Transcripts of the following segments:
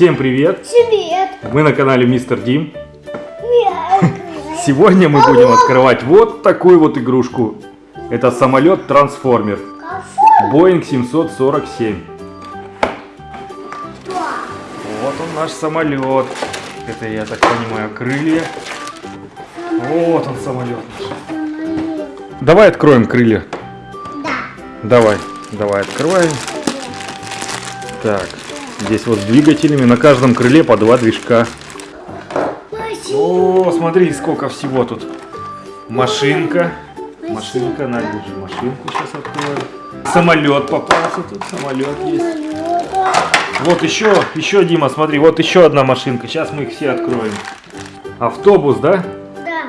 Всем привет! Привет! Мы на канале Мистер Дим. Сегодня мы будем открывать вот такую вот игрушку. Это самолет-трансформер. Boeing 747. Вот он наш самолет. Это, я так понимаю, крылья. Вот он самолет наш. Давай откроем крылья. Да. Давай, давай открываем. Так, здесь вот с двигателями. На каждом крыле по два движка. О, смотри, сколько всего тут. Машинка. Машинка, на, держи машинку сейчас откроем. Самолет попался тут, самолет есть. Вот еще, еще, Дима, смотри, вот еще одна машинка. Сейчас мы их все откроем. Автобус, да? Да.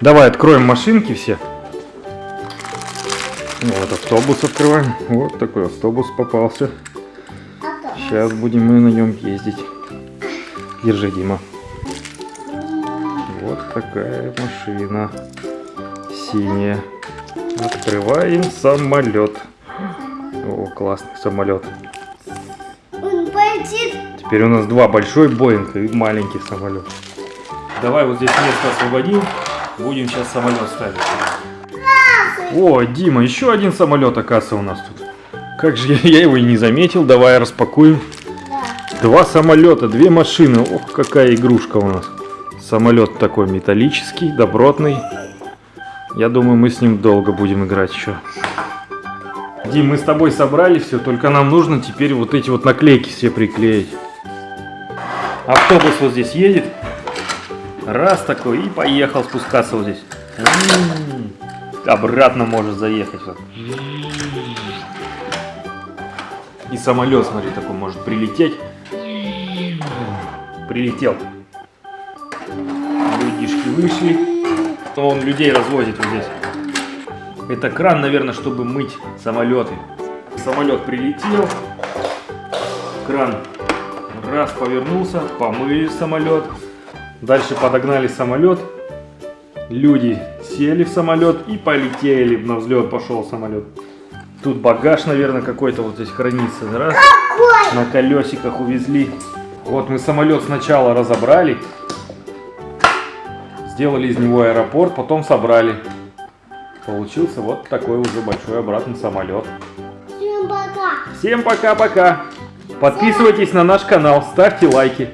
Давай откроем машинки все. Вот автобус открываем. Вот такой автобус попался. Сейчас будем мы на нем ездить. Держи, Дима. Вот такая машина. Синяя. Открываем самолет. О, классный самолет. Он полетит. Теперь у нас два большой Боинг и маленький самолет. Давай вот здесь место освободим. Будем сейчас самолет ставить. О, Дима, еще один самолет, оказывается, у нас тут. Как же я, я его и не заметил. Давай распакуем. Да. Два самолета, две машины. Ох, какая игрушка у нас. Самолет такой металлический, добротный. Я думаю, мы с ним долго будем играть еще. Дим, мы с тобой собрали все, только нам нужно теперь вот эти вот наклейки все приклеить. Автобус вот здесь едет. Раз такой и поехал спускаться вот здесь. М-м-м. Обратно может заехать. Вот. И самолет, смотри, такой может прилететь. Прилетел. Людишки вышли. Он людей развозит вот здесь. Это кран, наверное, чтобы мыть самолеты. Самолет прилетел. Кран раз повернулся, помыли самолет. Дальше подогнали самолет. Люди сели в самолет и полетели. На взлет пошел самолет. Тут багаж, наверное, какой-то вот здесь хранится. Раз. На колесиках увезли. Вот мы самолет сначала разобрали. Сделали из него аэропорт, потом собрали. Получился вот такой уже большой обратный самолет. Всем пока. Всем пока-пока. Подписывайтесь на наш канал, ставьте лайки.